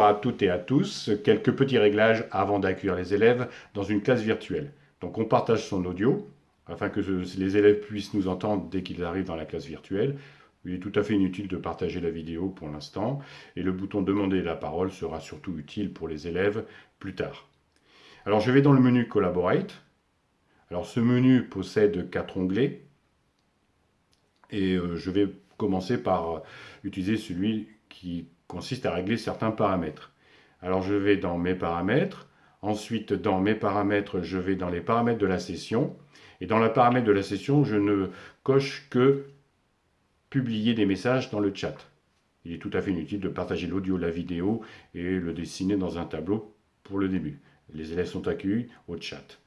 À toutes et à tous. Quelques petits réglages avant d'accueillir les élèves dans une classe virtuelle. Donc on partage son audio afin que les élèves puissent nous entendre dès qu'ils arrivent dans la classe virtuelle. Il est tout à fait inutile de partager la vidéo pour l'instant et le bouton demander la parole sera surtout utile pour les élèves plus tard. Alors je vais dans le menu Collaborate. Alors ce menu possède quatre onglets et euh, je vais commencer par utiliser celui qui consiste à régler certains paramètres. Alors je vais dans mes paramètres, ensuite dans mes paramètres, je vais dans les paramètres de la session, et dans les paramètres de la session, je ne coche que publier des messages dans le chat. Il est tout à fait inutile de partager l'audio, la vidéo et le dessiner dans un tableau pour le début. Les élèves sont accueillis au chat.